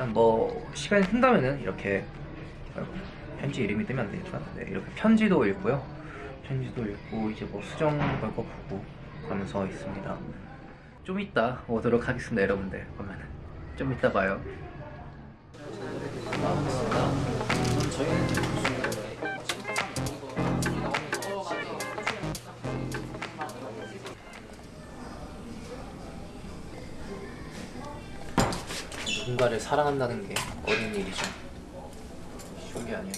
일단 뭐 시간이 튼다면은 이렇게 편지 이름이 뜨면 안 되니까 네, 이렇게 편지도 읽고요. 편지도 읽고 이제 뭐 수정 걸거 보고 그러면서 있습니다. 좀 이따 오도록 하겠습니다 여러분들. 그러면은 좀 이따 봐요 누군가를 사랑한다는 게 어려운 일이죠 쉬운 게 아니에요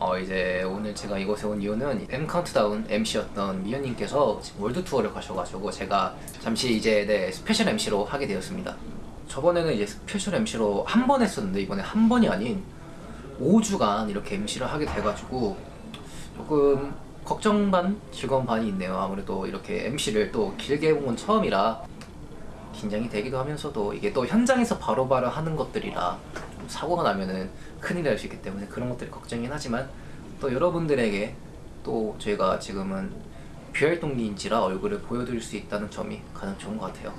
어 이제 오늘 제가 이곳에 온 이유는 M 카운트다운 MC였던 미연님께서 월드 투어를 가셔가지고 제가 잠시 이제 네 스페셜 MC로 하게 되었습니다. 저번에는 이제 스페셜 MC로 한 번 했었는데 이번에 한 번이 아닌 5주간 이렇게 MC를 하게 돼가지고 조금 걱정 반 즐거운 반이 있네요. 아무래도 이렇게 MC를 또 길게 해본 건 처음이라 긴장이 되기도 하면서도 이게 또 현장에서 바로바로 하는 것들이라 좀 사고가 나면은 큰일 날 수 있기 때문에 그런 것들이 걱정이긴 하지만 또 여러분들에게 또 저희가 지금은 비활동기인지라 얼굴을 보여드릴 수 있다는 점이 가장 좋은 것 같아요.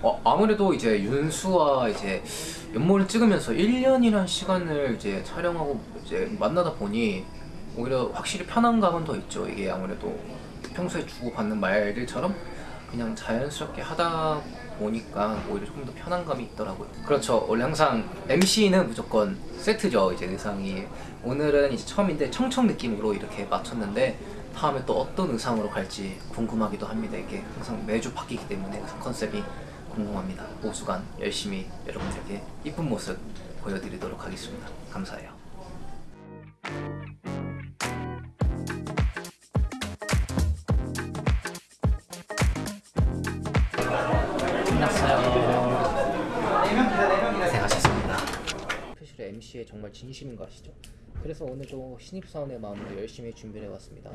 어, 아무래도 이제 윤수와 이제 연모를 찍으면서 1년이란 시간을 이제 촬영하고 이제 만나다 보니 오히려 확실히 편한 감은 더 있죠. 이게 아무래도 평소에 주고받는 말들처럼 그냥 자연스럽게 하다 보니까 오히려 조금 더 편한 감이 있더라고요. 그렇죠. 원래 항상 MC는 무조건 세트죠. 이제 의상이 오늘은 이제 처음인데 청청 느낌으로 이렇게 맞췄는데 다음에 또 어떤 의상으로 갈지 궁금하기도 합니다. 이게 항상 매주 바뀌기 때문에 의상 컨셉이 궁금합니다. 5주간 열심히 여러분들께 이쁜 모습 보여드리도록 하겠습니다. 감사해요. MC에 정말 진심인 거 아시죠? 그래서 오늘도 신입사원의 마음으로 열심히 준비를 해왔습니다.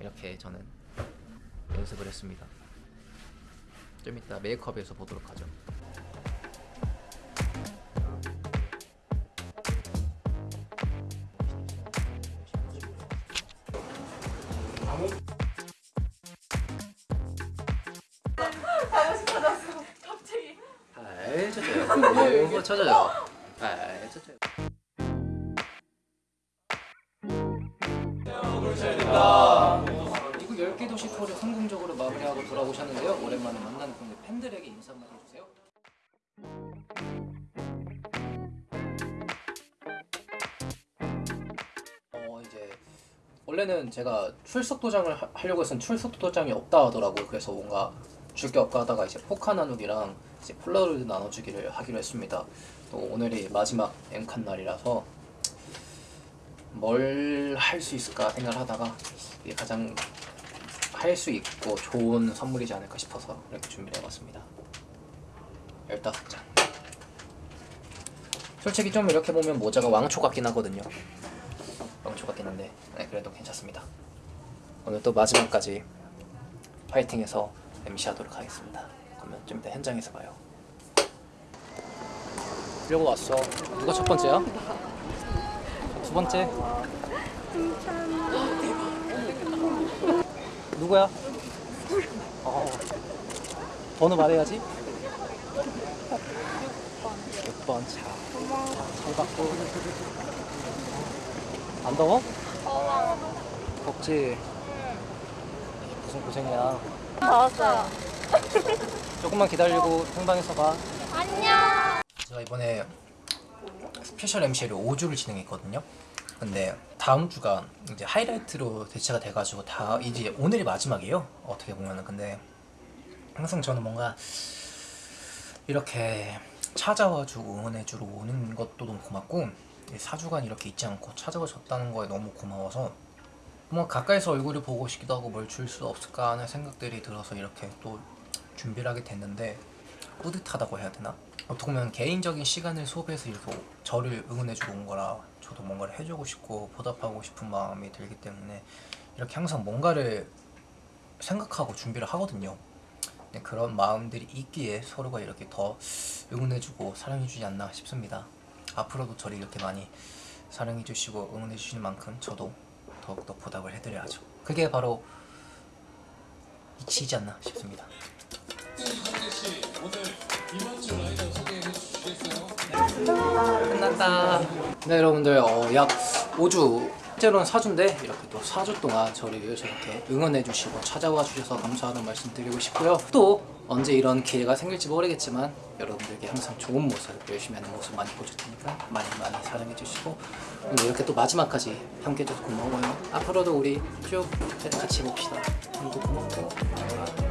이렇게 저는 연습을 했습니다. 좀 이따 메이크업에서 보도록 하죠. 잘 쳐줘요. 이거 쳐줘요. 잘 쳐줘요. 미국 10개 도시 투어를 성공적으로 마무리하고 돌아오셨는데요. 오랜만에 만난 팬들에게 인사 한번 해주세요. 어 이제 원래는 제가 출석 도장을 하- 하려고 했으면 출석 도장이 없다 하더라고요. 그래서 뭔가 줄 게 없까 하다가 이제 포카 나누기랑 이제 폴라로이드 나눠주기를 하기로 했습니다. 또 오늘이 마지막 엠칸 날이라서 뭘 할 수 있을까 생각을 하다가 이게 가장 할 수 있고 좋은 선물이지 않을까 싶어서 이렇게 준비를 해봤습니다. 15장. 솔직히 좀 이렇게 보면 모자가 왕초 같긴 하거든요. 왕초 같긴 한데 네, 그래도 괜찮습니다. 오늘 또 마지막까지 파이팅해서 MC 하도록 하겠습니다. 그러면 좀 이따 현장에서 봐요. 이러고 왔어. 누가 첫 번째야? 두 번째. 누구야? 어. 번호 말해야지. 6번 차. 잘 받고. 안 더워? 덥지? 무슨 고생이야. 나왔어요. 조금만 기다리고 행방에서 봐. 안녕. 제가 이번에 스페셜 MC를 5주를 진행했거든요. 근데 다음 주가 이제 하이라이트로 대체가 돼가지고 다 이제 오늘이 마지막이에요. 어떻게 보면은 근데 항상 저는 뭔가 이렇게 찾아와주고 응원해주러 오는 것도 너무 고맙고 4주간 이렇게 잊지 않고 찾아와줬다는 거에 너무 고마워서 뭐 가까이서 얼굴을 보고 싶기도 하고 뭘 줄 수 없을까 하는 생각들이 들어서 이렇게 또 준비를 하게 됐는데 뿌듯하다고 해야 되나? 어떻게 보면 개인적인 시간을 소비해서 이렇게 저를 응원해주고 온 거라 저도 뭔가를 해주고 싶고 보답하고 싶은 마음이 들기 때문에 이렇게 항상 뭔가를 생각하고 준비를 하거든요. 네, 그런 마음들이 있기에 서로가 이렇게 더 응원해주고 사랑해주지 않나 싶습니다. 앞으로도 저를 이렇게 많이 사랑해주시고 응원해주시는 만큼 저도 더욱더 보답을 해드려야죠. 그게 바로 이치이지 않나 싶습니다. 끝났다. 네 여러분들 어, 약 5주 실제로는 4주인데 이렇게 또 4주 동안 저를 이렇게 응원해 주시고 찾아와 주셔서 감사하다는 말씀 드리고 싶고요. 또 언제 이런 기회가 생길지 모르겠지만 여러분들께 항상 좋은 모습, 열심히 하는 모습 많이 보여줄 테니까 많이 많이 사랑해 주시고 이렇게 또 마지막까지 함께 해줘서 고마워요. 앞으로도 우리 쭉 같이 봅시다. 오늘도 고맙고